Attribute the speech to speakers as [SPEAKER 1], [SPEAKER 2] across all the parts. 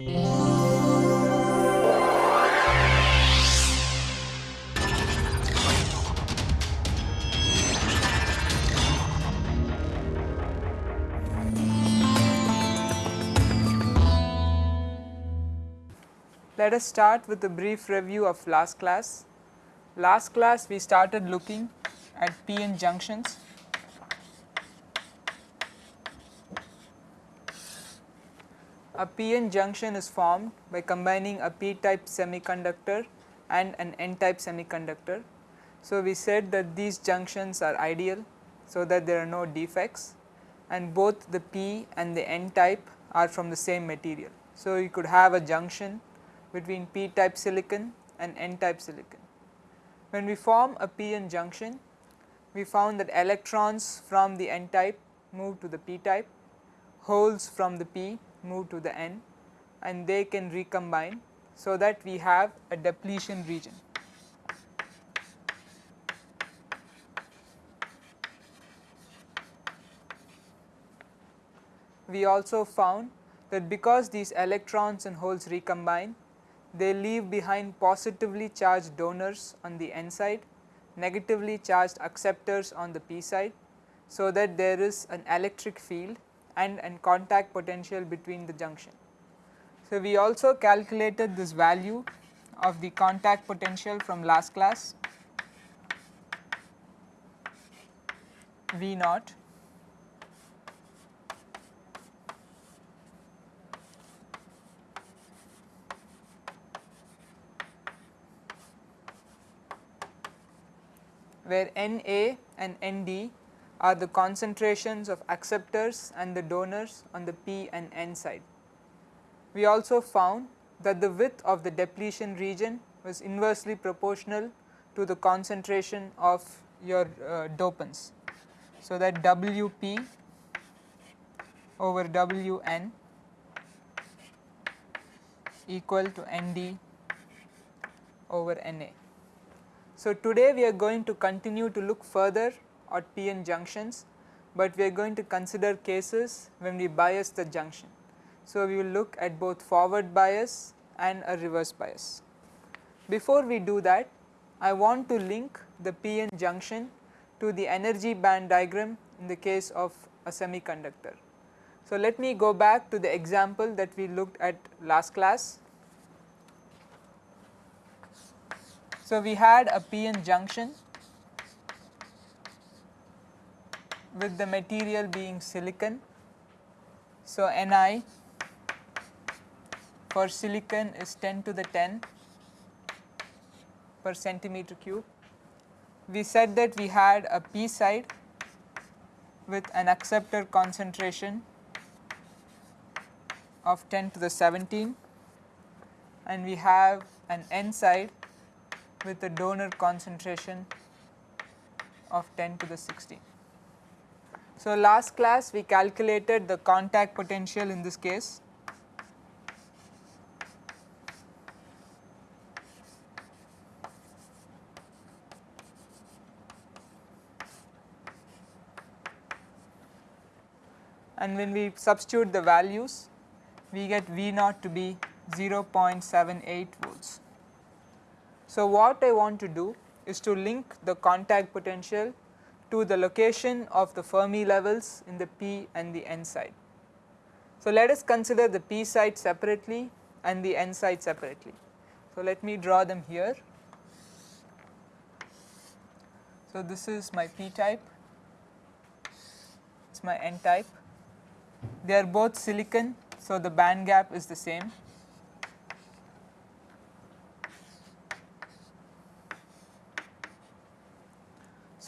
[SPEAKER 1] Let us start with a brief review of last class. Last class we started looking at p-n junctions. A p-n junction is formed by combining a p-type semiconductor and an n-type semiconductor. So, we said that these junctions are ideal, so that there are no defects and both the p and the n type are from the same material. So, you could have a junction between p type silicon and n type silicon. When we form a p-n junction, we found that electrons from the n type move to the p type, holes from the p move to the n and they can recombine. So, that we have a depletion region. We also found that because these electrons and holes recombine, they leave behind positively charged donors on the n side, negatively charged acceptors on the p side. So, that there is an electric field and an contact potential between the junction. So, we also calculated this value of the contact potential from last class V naught where Na and Nd are the concentrations of acceptors and the donors on the P and N side. We also found that the width of the depletion region was inversely proportional to the concentration of your uh, dopants. So, that Wp over Wn equal to Nd over Na. So, today we are going to continue to look further at p-n junctions, but we are going to consider cases when we bias the junction. So, we will look at both forward bias and a reverse bias. Before we do that, I want to link the p-n junction to the energy band diagram in the case of a semiconductor. So, let me go back to the example that we looked at last class So, we had a p-n junction with the material being silicon. So, Ni for silicon is 10 to the 10 per centimeter cube. We said that we had a p side with an acceptor concentration of 10 to the 17 and we have an n side with a donor concentration of 10 to the 16. So, last class we calculated the contact potential in this case. And when we substitute the values, we get V naught to be 0.78 volts. So, what I want to do is to link the contact potential to the location of the Fermi levels in the p and the n side. So, let us consider the p side separately and the n side separately. So, let me draw them here. So, this is my p type, it is my n type. They are both silicon, so the band gap is the same.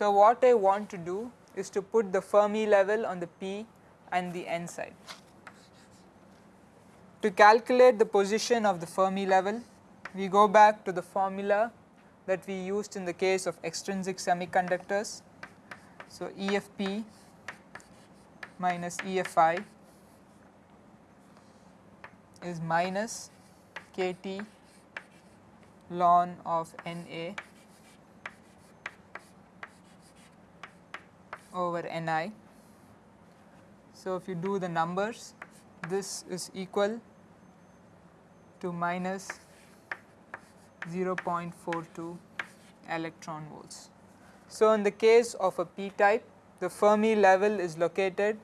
[SPEAKER 1] So, what I want to do is to put the Fermi level on the p and the n side. To calculate the position of the Fermi level, we go back to the formula that we used in the case of extrinsic semiconductors. So, EFP minus EFI is minus KT ln of NA over Ni. So, if you do the numbers this is equal to minus 0.42 electron volts. So, in the case of a p type the Fermi level is located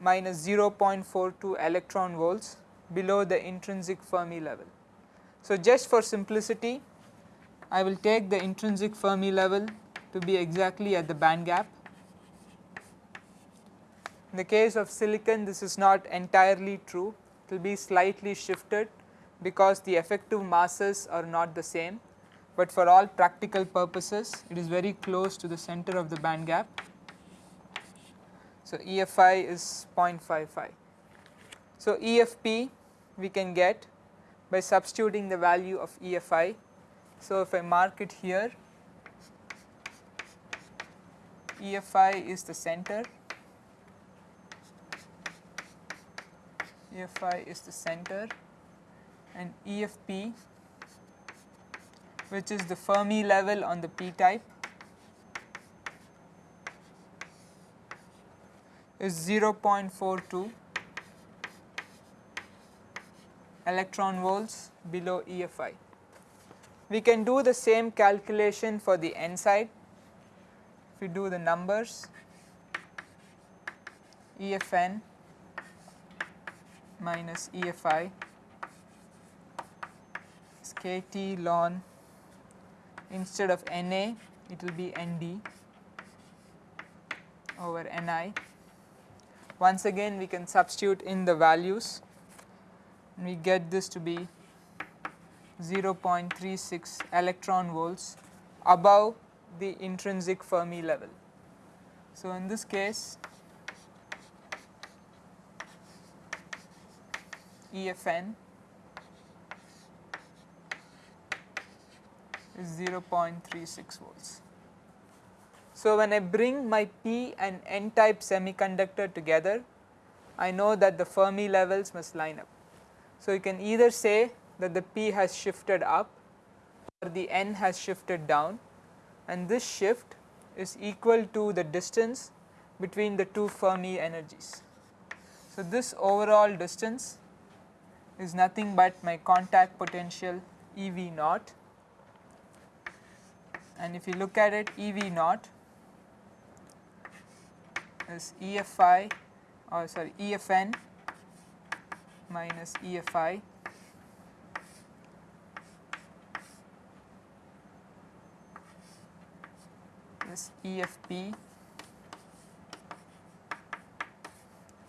[SPEAKER 1] minus 0.42 electron volts below the intrinsic Fermi level. So, just for simplicity I will take the intrinsic Fermi level to be exactly at the band gap. In the case of silicon this is not entirely true, it will be slightly shifted because the effective masses are not the same, but for all practical purposes it is very close to the center of the band gap. So, EFI is 0.55. So, EFP we can get by substituting the value of EFI. So, if I mark it here EFI is the center, EFI is the center and EFP which is the Fermi level on the p type is 0.42 electron volts below EFI. We can do the same calculation for the n side. If we do the numbers EFN minus EFI is KT ln instead of Na it will be Nd over Ni once again we can substitute in the values and we get this to be 0.36 electron volts above the intrinsic Fermi level. So, in this case EFN is 0.36 volts. So, when I bring my p and n type semiconductor together, I know that the Fermi levels must line up. So, you can either say that the p has shifted up or the n has shifted down and this shift is equal to the distance between the two Fermi energies. So, this overall distance is nothing but my contact potential EV naught and if you look at it EV naught is EFI or oh, sorry EFN minus EFI is EFP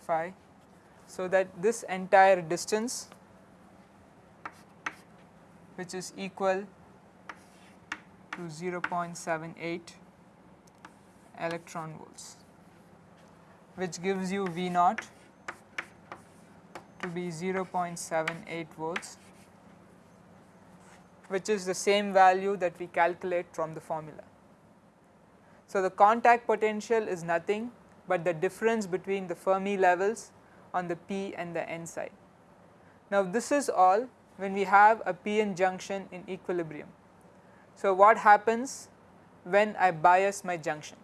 [SPEAKER 1] phi. So, that this entire distance which is equal to 0.78 electron volts which gives you V naught to be 0.78 volts which is the same value that we calculate from the formula. So, the contact potential is nothing but the difference between the Fermi levels on the p and the n side. Now, this is all when we have a p-n junction in equilibrium. So, what happens when I bias my junction?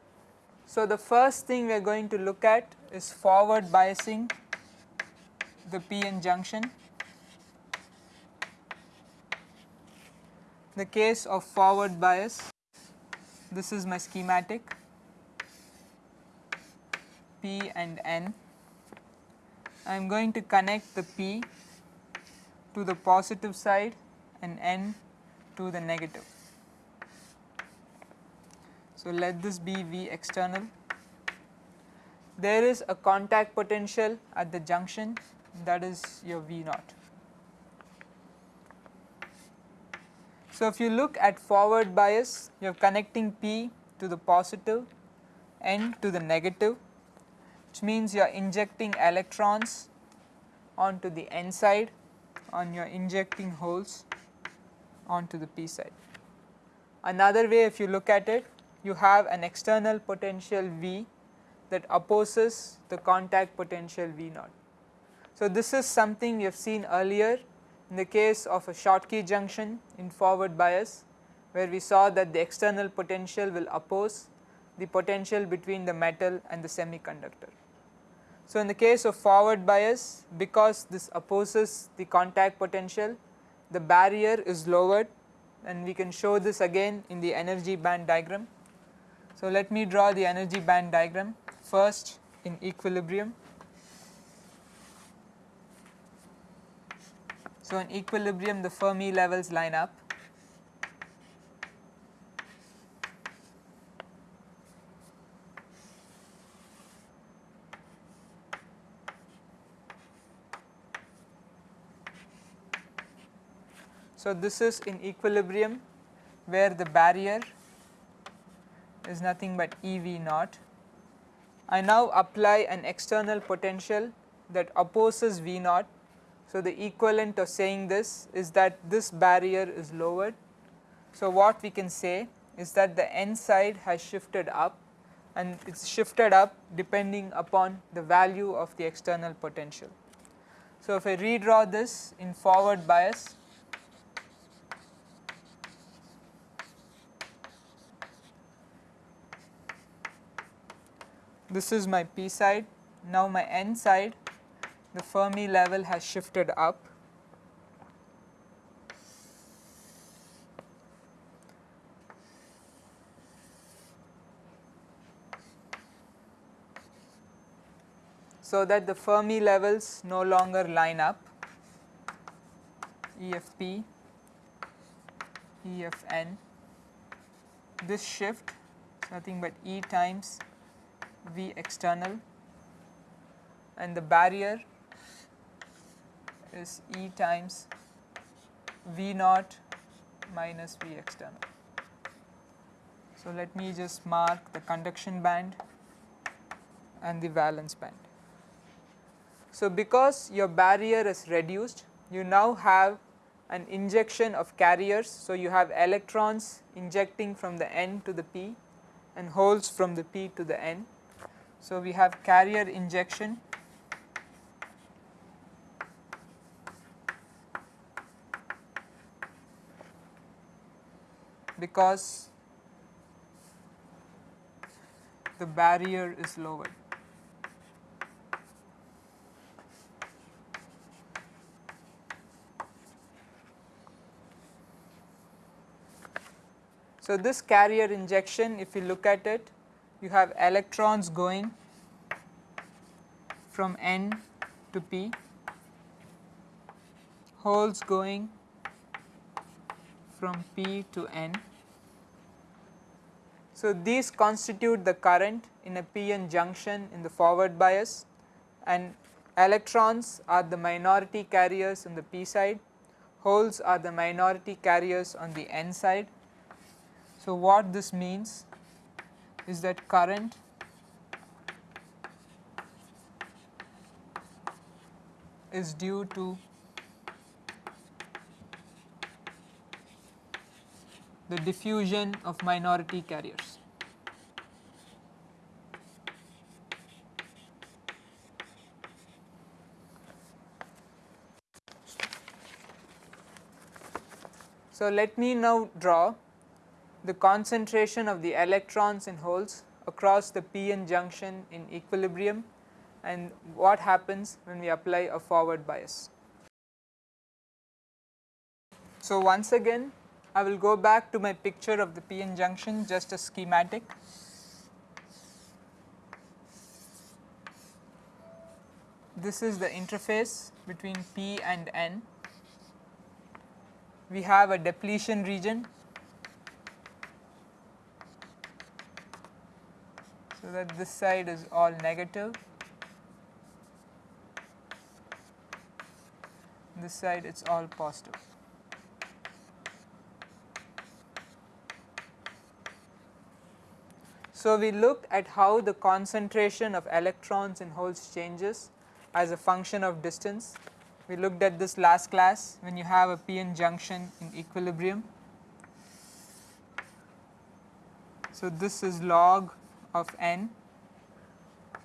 [SPEAKER 1] So, the first thing we are going to look at is forward biasing the p-n junction. The case of forward bias, this is my schematic P and N. I am going to connect the P to the positive side and N to the negative. So, let this be V external. There is a contact potential at the junction that is your V naught. So, if you look at forward bias you are connecting P to the positive N to the negative which means you are injecting electrons onto the N side and your injecting holes onto the P side. Another way if you look at it you have an external potential V that opposes the contact potential V naught. So, this is something we have seen earlier in the case of a Schottky junction in forward bias where we saw that the external potential will oppose the potential between the metal and the semiconductor. So, in the case of forward bias because this opposes the contact potential the barrier is lowered and we can show this again in the energy band diagram. So, let me draw the energy band diagram first in equilibrium. So, in equilibrium the Fermi levels line up So, this is in equilibrium where the barrier is nothing but E V naught. I now apply an external potential that opposes V naught. So, the equivalent of saying this is that this barrier is lowered. So, what we can say is that the n side has shifted up and it is shifted up depending upon the value of the external potential. So, if I redraw this in forward bias this is my p side. Now my n side the Fermi level has shifted up. So that the Fermi levels no longer line up EFP, EFN. This shift is nothing but E times V external and the barrier is E times V naught minus V external. So, let me just mark the conduction band and the valence band. So, because your barrier is reduced you now have an injection of carriers. So, you have electrons injecting from the n to the p and holes from the p to the n so, we have carrier injection because the barrier is lowered. So, this carrier injection if you look at it you have electrons going from n to p, holes going from p to n. So, these constitute the current in a p-n junction in the forward bias and electrons are the minority carriers on the p side, holes are the minority carriers on the n side. So, what this means is that current is due to the diffusion of minority carriers. So, let me now draw the concentration of the electrons in holes across the p-n junction in equilibrium and what happens when we apply a forward bias. So, once again I will go back to my picture of the p-n junction just a schematic. This is the interface between p and n. We have a depletion region so that this side is all negative, this side it is all positive. So, we looked at how the concentration of electrons in holes changes as a function of distance. We looked at this last class when you have a p-n junction in equilibrium. So, this is log of n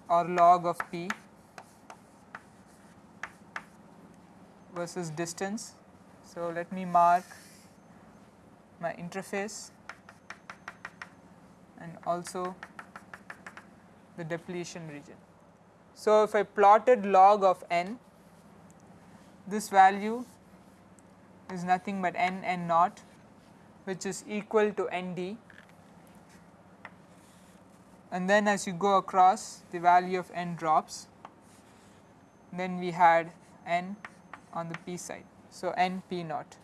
[SPEAKER 1] or log of p versus distance. So, let me mark my interface and also the depletion region. So, if I plotted log of n, this value is nothing but n n naught which is equal to nd and then as you go across the value of n drops then we had n on the p side. So, n p naught.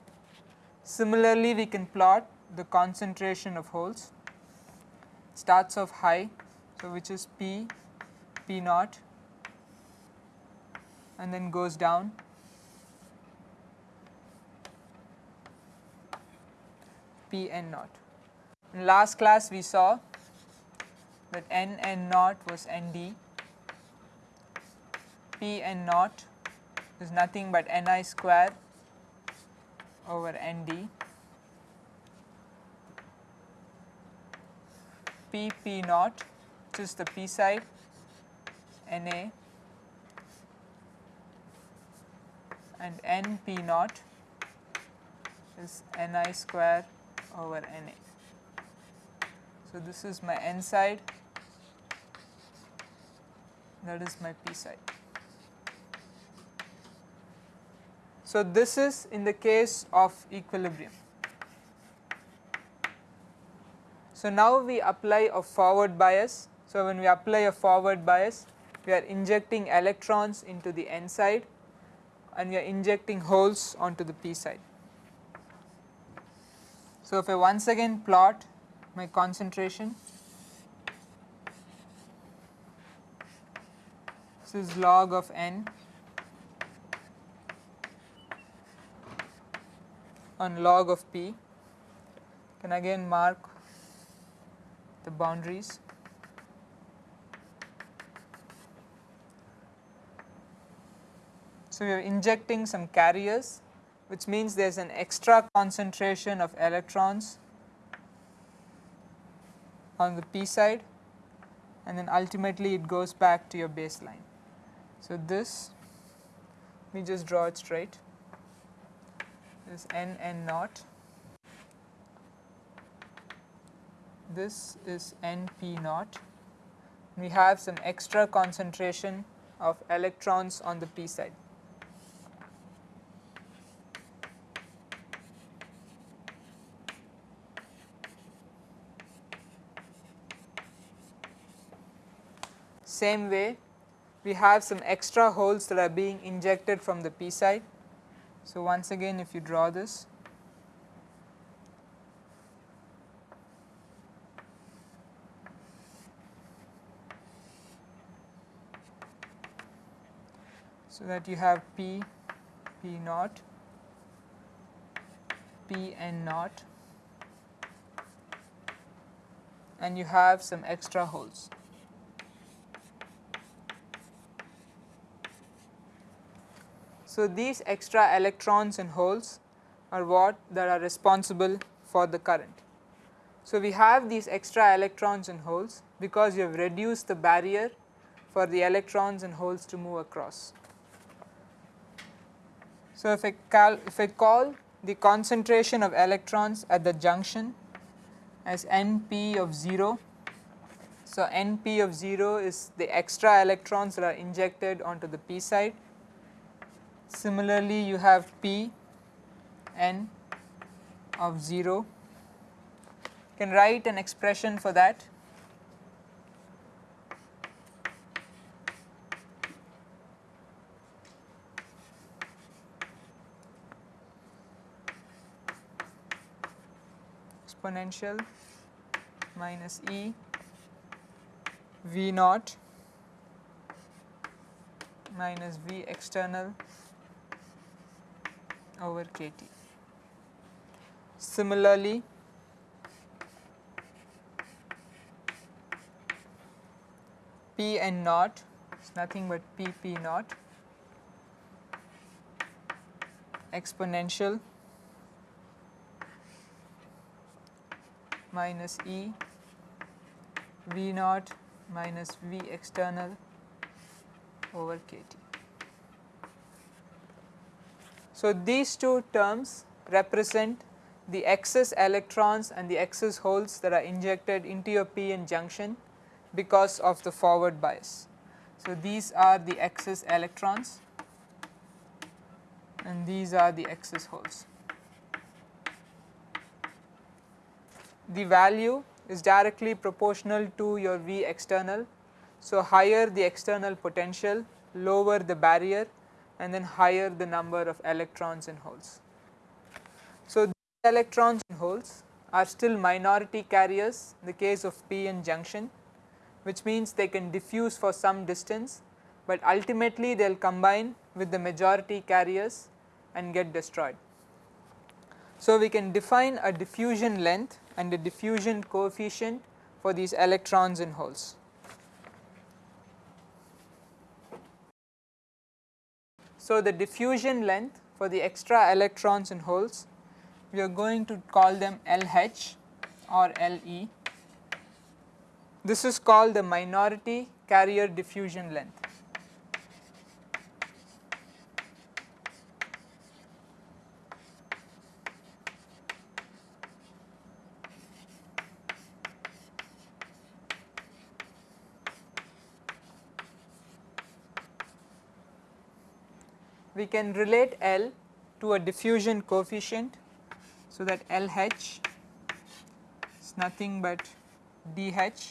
[SPEAKER 1] Similarly, we can plot the concentration of holes starts off high. So, which is p p naught and then goes down p n naught. In last class we saw that n n naught was n d, p n naught is nothing but n i square over n d, p p naught which is the p side n a. And n p naught is n i square over n a. So, this is my n side that is my p side. So, this is in the case of equilibrium. So, now we apply a forward bias. So, when we apply a forward bias we are injecting electrons into the n side and we are injecting holes onto the p side. So, if I once again plot my concentration, this is log of n on log of p, can again mark the boundaries. So, we are injecting some carriers which means there is an extra concentration of electrons on the p side and then ultimately it goes back to your baseline. So, this let me just draw it straight. This n n naught. This is n p naught. We have some extra concentration of electrons on the p side. Same way we have some extra holes that are being injected from the p side. So, once again if you draw this so that you have p p naught p n naught and you have some extra holes. So, these extra electrons and holes are what that are responsible for the current. So, we have these extra electrons and holes because you have reduced the barrier for the electrons and holes to move across. So, if I, if I call the concentration of electrons at the junction as NP of 0. So, NP of 0 is the extra electrons that are injected onto the p side Similarly, you have P n of 0. You can write an expression for that. exponential minus E V naught minus V external over kT. Similarly, P n naught is nothing but P P naught exponential minus E V naught minus V external over kT. So, these two terms represent the excess electrons and the excess holes that are injected into your p-n junction because of the forward bias. So, these are the excess electrons and these are the excess holes. The value is directly proportional to your V external. So, higher the external potential, lower the barrier and then higher the number of electrons and holes. So, electrons and holes are still minority carriers in the case of p-n junction which means they can diffuse for some distance, but ultimately they will combine with the majority carriers and get destroyed. So, we can define a diffusion length and a diffusion coefficient for these electrons and holes. So, the diffusion length for the extra electrons and holes we are going to call them LH or LE. This is called the minority carrier diffusion length. We can relate L to a diffusion coefficient. So, that LH is nothing but DH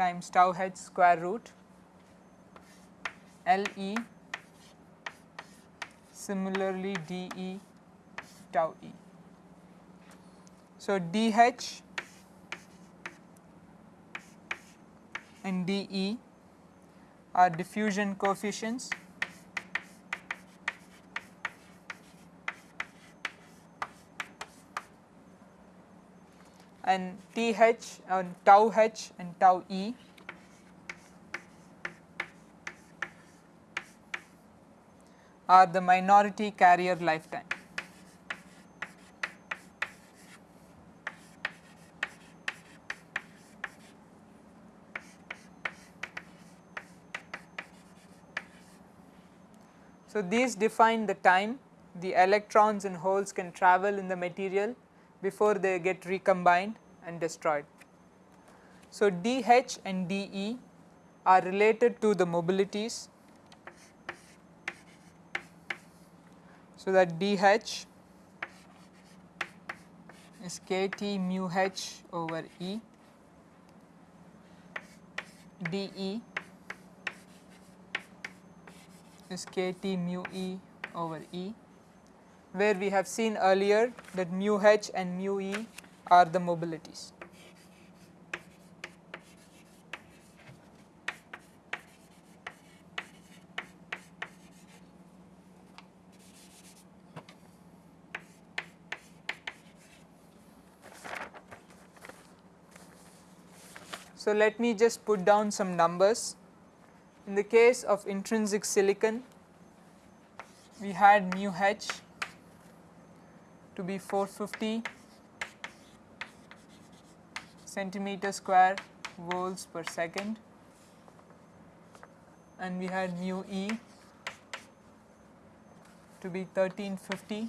[SPEAKER 1] times tau h square root LE similarly DE tau E. So, DH and DE are diffusion coefficients and TH and tau H and tau E are the minority carrier lifetime. So, these define the time the electrons and holes can travel in the material before they get recombined and destroyed. So, dH and dE are related to the mobilities. So, that dH is kT mu h over E, dE is kT mu E over E where we have seen earlier that mu h and mu e are the mobilities. So, let me just put down some numbers. In the case of intrinsic silicon, we had mu h to be 450 centimeter square volts per second and we had mu e to be 1350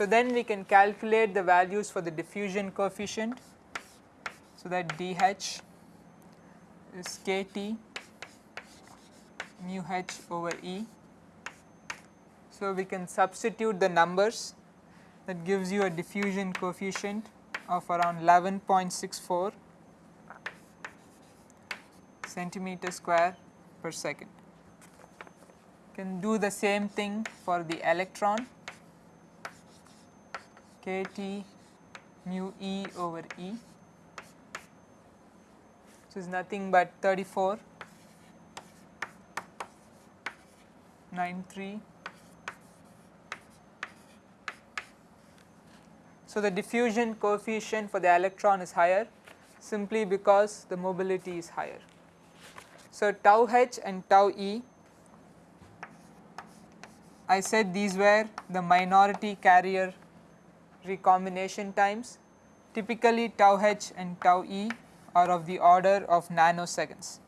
[SPEAKER 1] So, then we can calculate the values for the diffusion coefficient. So, that dH is kT mu h over E. So, we can substitute the numbers that gives you a diffusion coefficient of around 11.64 centimeter square per second. Can do the same thing for the electron kT mu E over E. So, is nothing but 34 93. So, the diffusion coefficient for the electron is higher simply because the mobility is higher. So, tau h and tau e I said these were the minority carrier recombination times typically tau h and tau e are of the order of nanoseconds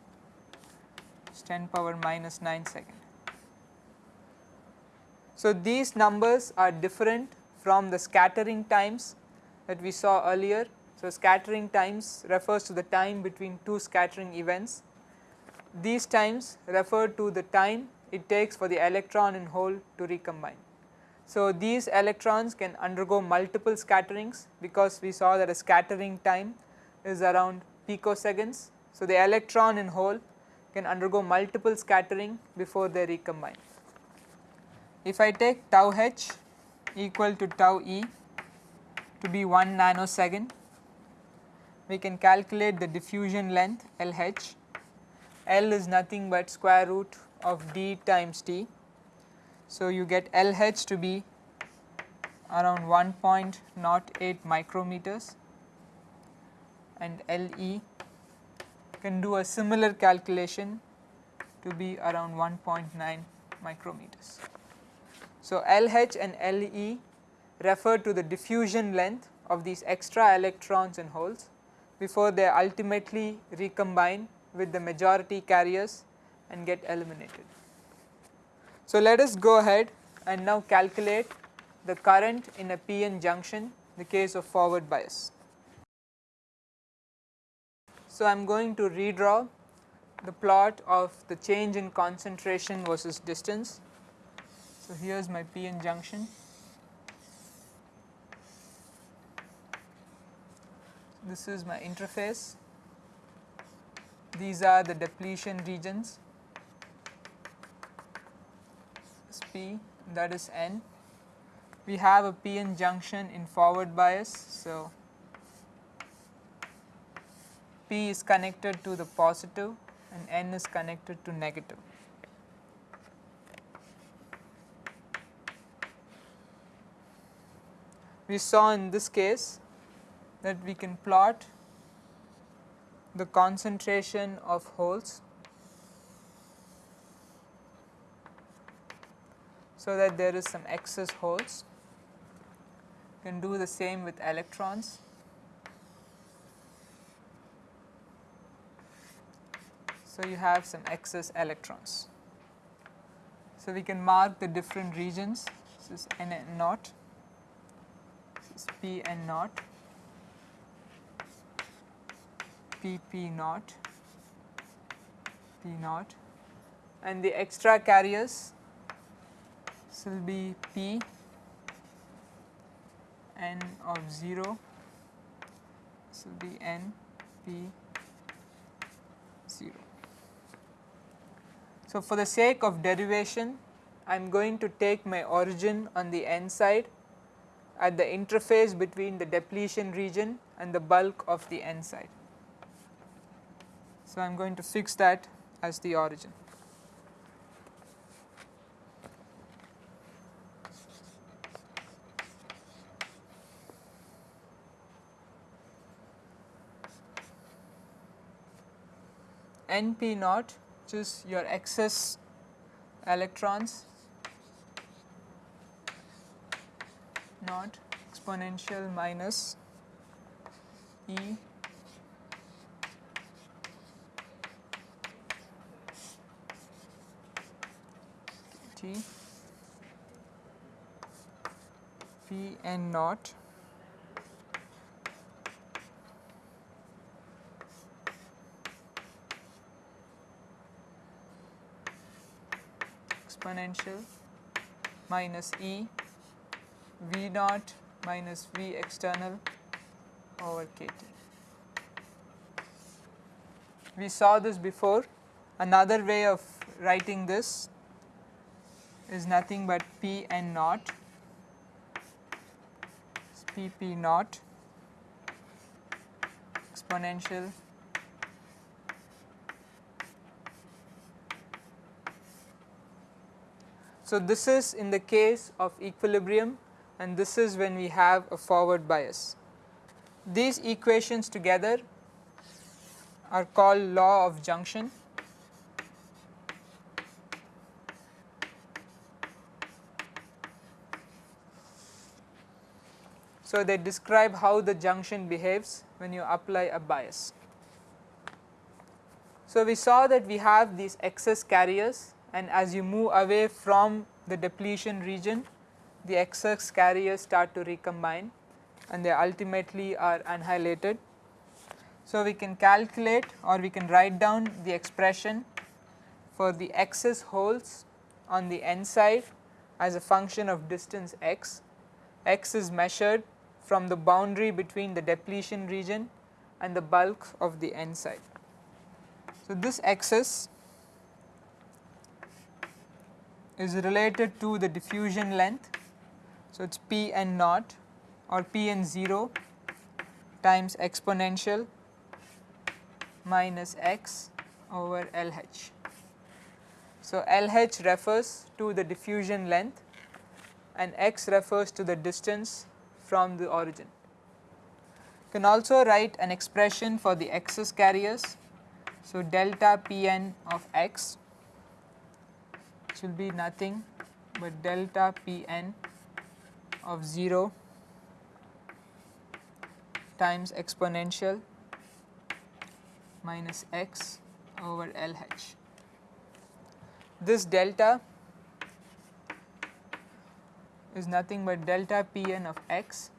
[SPEAKER 1] 10 power minus 9 seconds. So, these numbers are different from the scattering times that we saw earlier. So, scattering times refers to the time between two scattering events. These times refer to the time it takes for the electron in hole to recombine. So, these electrons can undergo multiple scatterings because we saw that a scattering time is around picoseconds. So, the electron in hole can undergo multiple scattering before they recombine. If I take tau h equal to tau e to be 1 nanosecond, we can calculate the diffusion length LH. L is nothing but square root of d times t. So, you get LH to be around 1.08 micrometers and LE can do a similar calculation to be around 1.9 micrometers. So, LH and LE refer to the diffusion length of these extra electrons and holes before they ultimately recombine with the majority carriers and get eliminated. So, let us go ahead and now calculate the current in a PN junction the case of forward bias. So, I am going to redraw the plot of the change in concentration versus distance. So, here is my PN junction. This is my interface. These are the depletion regions. This P that is N. We have a p-n junction in forward bias. So, P is connected to the positive and N is connected to negative. We saw in this case that we can plot the concentration of holes so that there is some excess holes. You can do the same with electrons. So, you have some excess electrons. So, we can mark the different regions this is N naught, is P and naught, P P naught, P naught and the extra carriers will be P n of 0, this will be n P 0. So, for the sake of derivation I am going to take my origin on the n side at the interface between the depletion region and the bulk of the n side. So, I am going to fix that as the origin. NP naught which is your excess electrons naught exponential minus E. T. P n naught exponential minus E V naught minus V external over K T. We saw this before. Another way of writing this is nothing but P n naught P P naught exponential So, this is in the case of equilibrium and this is when we have a forward bias. These equations together are called law of junction. So, they describe how the junction behaves when you apply a bias. So, we saw that we have these excess carriers and as you move away from the depletion region the excess carriers start to recombine and they ultimately are annihilated. So, we can calculate or we can write down the expression for the excess holes on the n side as a function of distance x. x is measured from the boundary between the depletion region and the bulk of the n side. So, this axis is related to the diffusion length. So, it is p n naught or p n 0 times exponential minus x over LH. So, LH refers to the diffusion length and x refers to the distance from the origin. You can also write an expression for the excess carriers. So, delta Pn of x will be nothing but delta Pn of 0 times exponential minus x over LH. This delta is nothing but delta Pn of x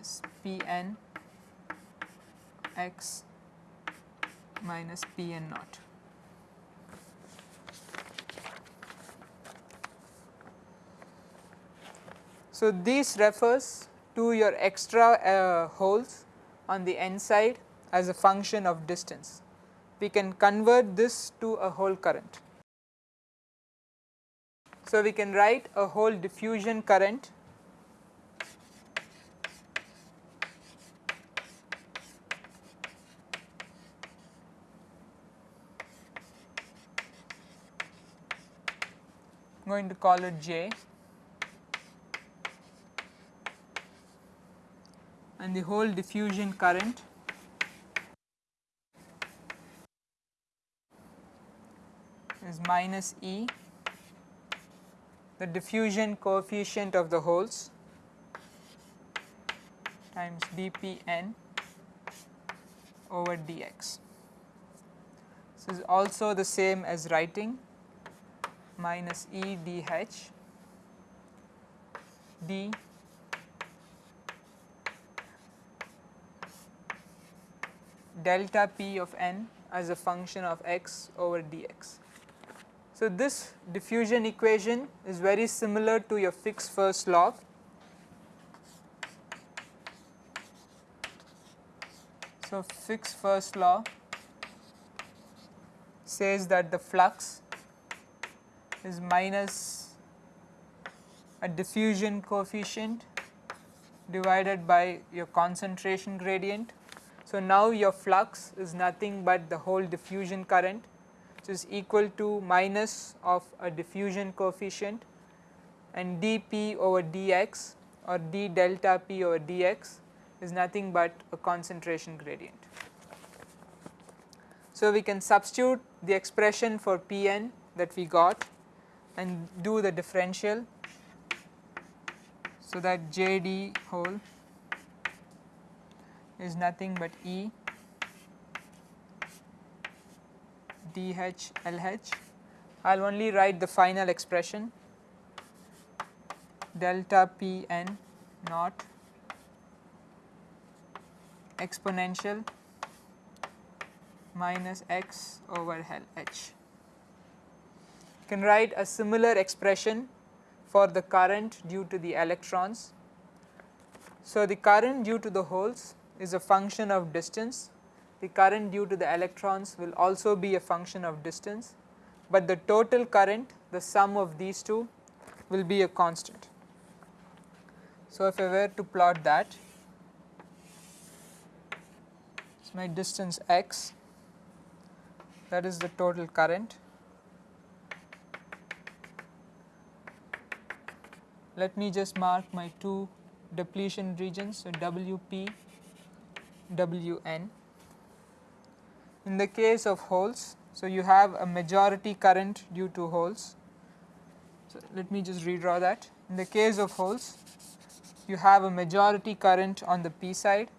[SPEAKER 1] is Pn x minus Pn naught. So, this refers to your extra uh, holes on the n side as a function of distance. We can convert this to a hole current. So, we can write a hole diffusion current going to call it J and the hole diffusion current. Is minus E. The diffusion coefficient of the holes times dpn over dx. This is also the same as writing. Minus E dH d delta p of n as a function of x over dx. So, this diffusion equation is very similar to your Fick's first law. So, Fick's first law says that the flux is minus a diffusion coefficient divided by your concentration gradient. So, now your flux is nothing but the hole diffusion current which is equal to minus of a diffusion coefficient and dp over dx or d delta p over dx is nothing but a concentration gradient. So, we can substitute the expression for Pn that we got and do the differential. So, that Jd hole is nothing but E dH LH. I will only write the final expression delta P n naught exponential minus x over h. You can write a similar expression for the current due to the electrons. So, the current due to the holes is a function of distance the current due to the electrons will also be a function of distance, but the total current the sum of these two will be a constant. So, if I were to plot that, it's my distance x that is the total current. Let me just mark my two depletion regions, so WP, WN. In the case of holes, so you have a majority current due to holes. So, let me just redraw that. In the case of holes, you have a majority current on the p side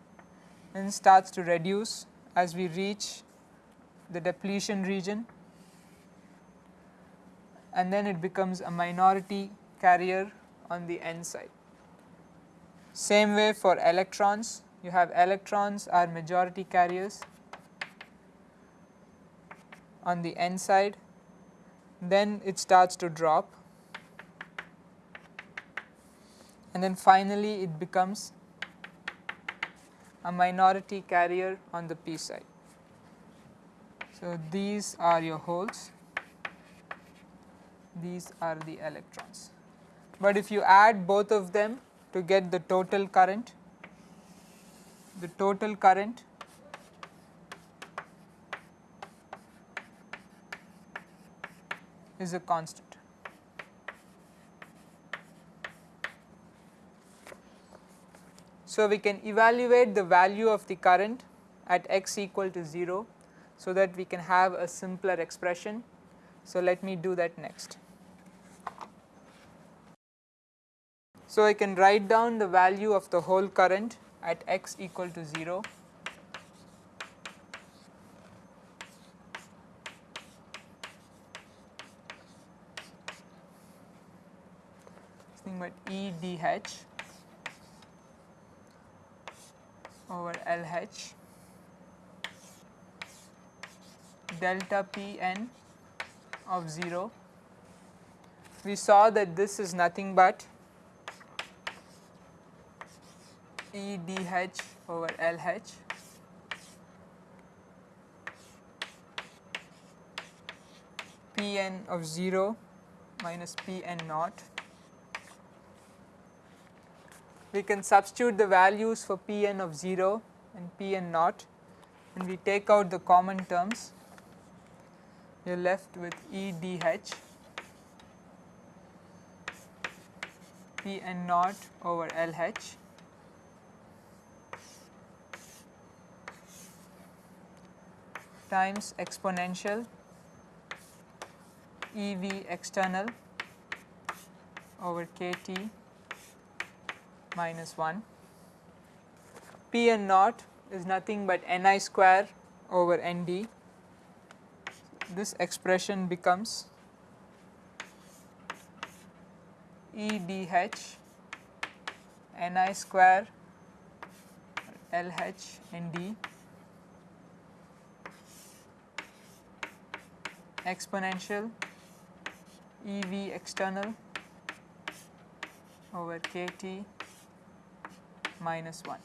[SPEAKER 1] and starts to reduce as we reach the depletion region and then it becomes a minority carrier on the n side. Same way for electrons, you have electrons are majority carriers on the n side then it starts to drop and then finally it becomes a minority carrier on the p side. So, these are your holes, these are the electrons. But if you add both of them to get the total current, the total current is a constant. So, we can evaluate the value of the current at x equal to 0 so that we can have a simpler expression. So, let me do that next. So, I can write down the value of the hole current at x equal to 0 nothing but E dH over LH delta Pn of 0. We saw that this is nothing but E dH over L h. P n of 0 minus Pn naught. We can substitute the values for Pn of 0 and Pn naught and we take out the common terms. You are left with E d h. P n naught over LH times exponential EV external over KT minus 1. P n naught is nothing but Ni square over Nd. This expression becomes E d h n i square LH Nd exponential EV external over KT minus 1.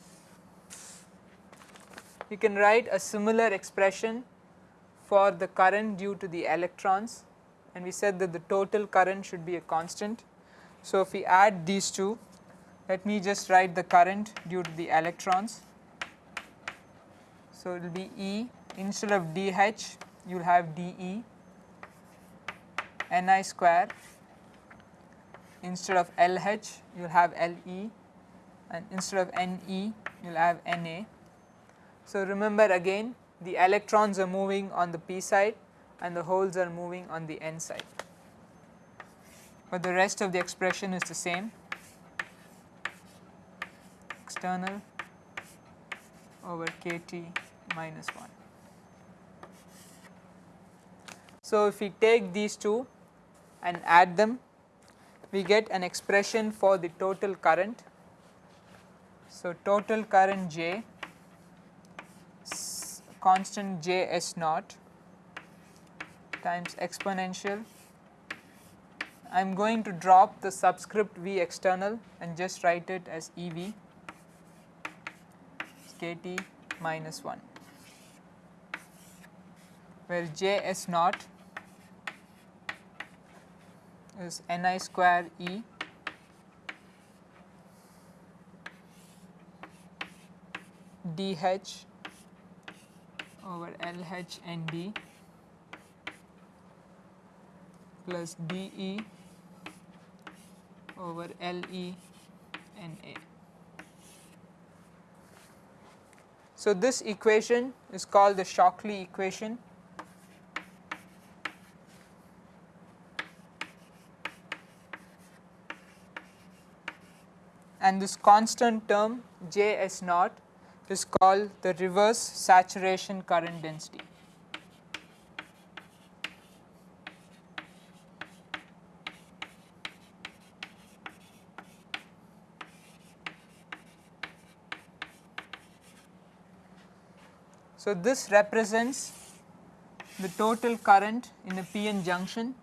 [SPEAKER 1] You can write a similar expression for the current due to the electrons and we said that the total current should be a constant. So, if we add these two let me just write the current due to the electrons. So, it will be E instead of dH you will have dE Ni square instead of LH you will have LE and instead of Ne you will have Na. So, remember again the electrons are moving on the p side and the holes are moving on the n side, but the rest of the expression is the same external over kT minus 1. So, if we take these two and add them we get an expression for the total current so, total current J constant J S naught times exponential. I am going to drop the subscript V external and just write it as E V k T minus 1 where J S naught is N i square E dH over LH and D plus dE over LE and A. So, this equation is called the Shockley equation and this constant term J S naught is called the reverse saturation current density. So, this represents the total current in a PN junction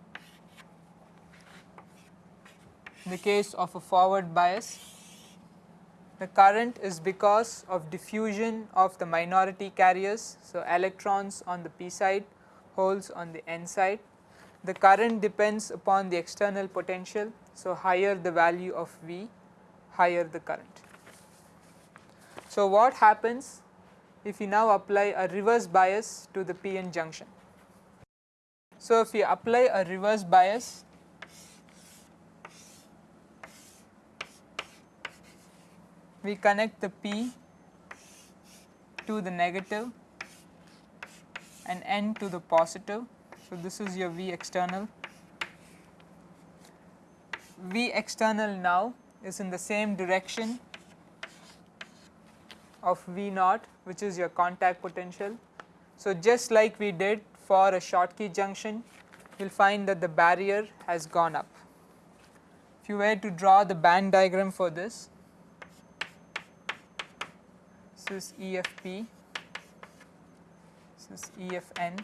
[SPEAKER 1] in the case of a forward bias. The current is because of diffusion of the minority carriers, so electrons on the p side, holes on the n side. The current depends upon the external potential, so higher the value of V, higher the current. So, what happens if we now apply a reverse bias to the PN junction? So, if we apply a reverse bias we connect the P to the negative and N to the positive. So, this is your V external. V external now is in the same direction of V naught which is your contact potential. So, just like we did for a Schottky junction you will find that the barrier has gone up. If you were to draw the band diagram for this, this is EFP, this is EFN.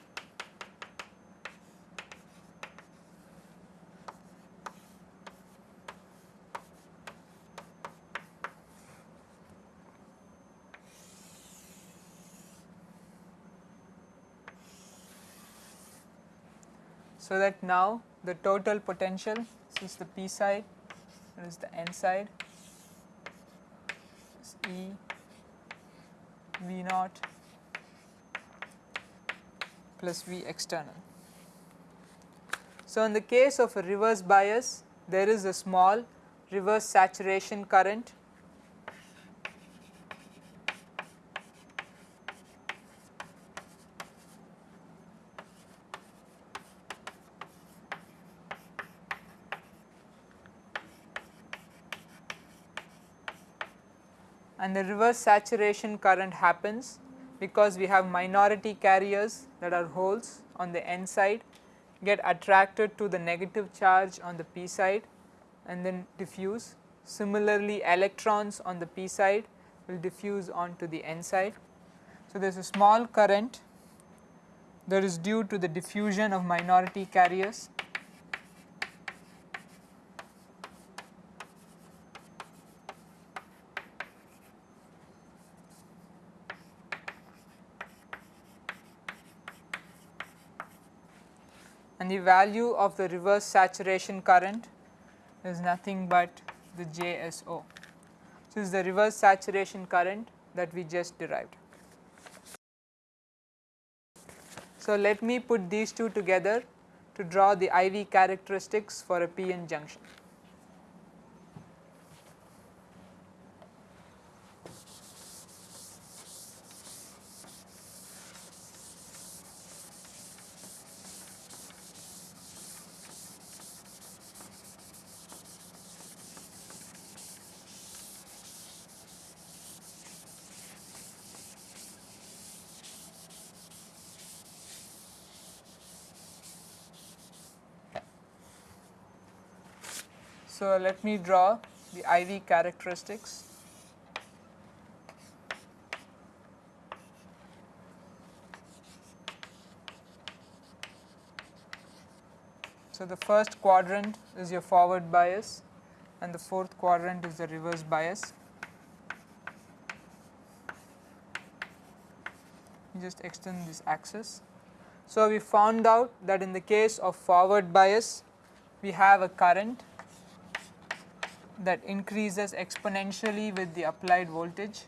[SPEAKER 1] So that now the total potential, this is the P side, is the N side, this is E V naught plus V external. So, in the case of a reverse bias there is a small reverse saturation current and the reverse saturation current happens because we have minority carriers that are holes on the n side get attracted to the negative charge on the p side and then diffuse. Similarly, electrons on the p side will diffuse onto the n side. So, there is a small current that is due to the diffusion of minority carriers and the value of the reverse saturation current is nothing but the JSO. So, this is the reverse saturation current that we just derived. So, let me put these two together to draw the IV characteristics for a PN junction. So, let me draw the IV characteristics. So, the first quadrant is your forward bias and the fourth quadrant is the reverse bias. Just extend this axis. So, we found out that in the case of forward bias we have a current that increases exponentially with the applied voltage.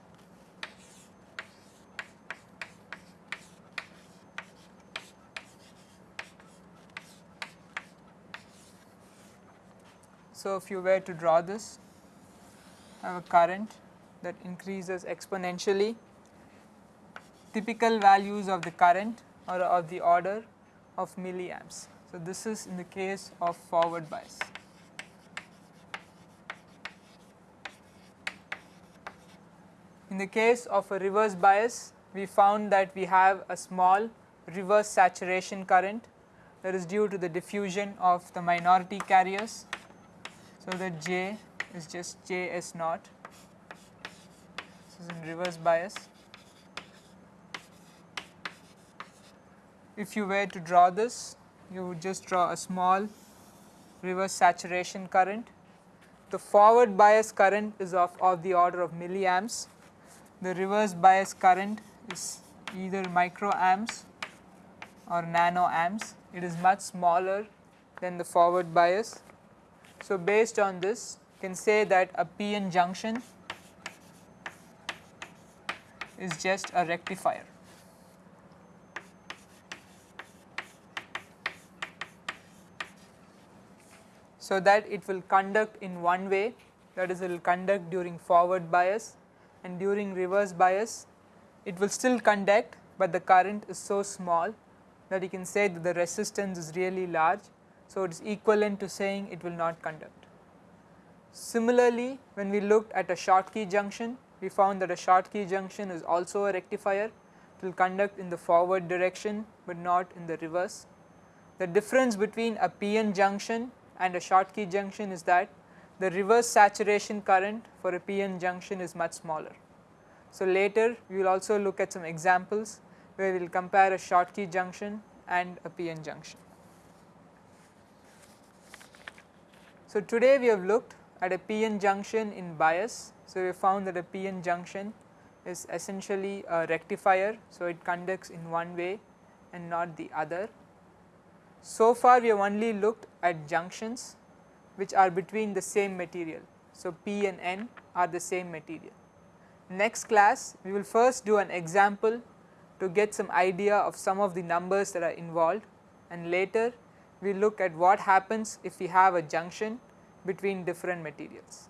[SPEAKER 1] So, if you were to draw this, have a current that increases exponentially, typical values of the current are of the order of milliamps. So, this is in the case of forward bias. In the case of a reverse bias, we found that we have a small reverse saturation current that is due to the diffusion of the minority carriers. So, that J is just J S naught, this is in reverse bias. If you were to draw this, you would just draw a small reverse saturation current the forward bias current is of, of the order of milliamps, the reverse bias current is either microamps or nanoamps, it is much smaller than the forward bias. So, based on this can say that a PN junction is just a rectifier. So, that it will conduct in one way that is it will conduct during forward bias and during reverse bias it will still conduct, but the current is so small that you can say that the resistance is really large. So, it is equivalent to saying it will not conduct. Similarly, when we looked at a Schottky junction, we found that a Schottky junction is also a rectifier, it will conduct in the forward direction, but not in the reverse. The difference between a PN junction and a Schottky junction is that the reverse saturation current for a PN junction is much smaller. So, later we will also look at some examples where we will compare a Schottky junction and a PN junction. So, today we have looked at a PN junction in bias. So, we found that a PN junction is essentially a rectifier. So, it conducts in one way and not the other. So far we have only looked at junctions which are between the same material. So, P and N are the same material. Next class we will first do an example to get some idea of some of the numbers that are involved and later we look at what happens if we have a junction between different materials.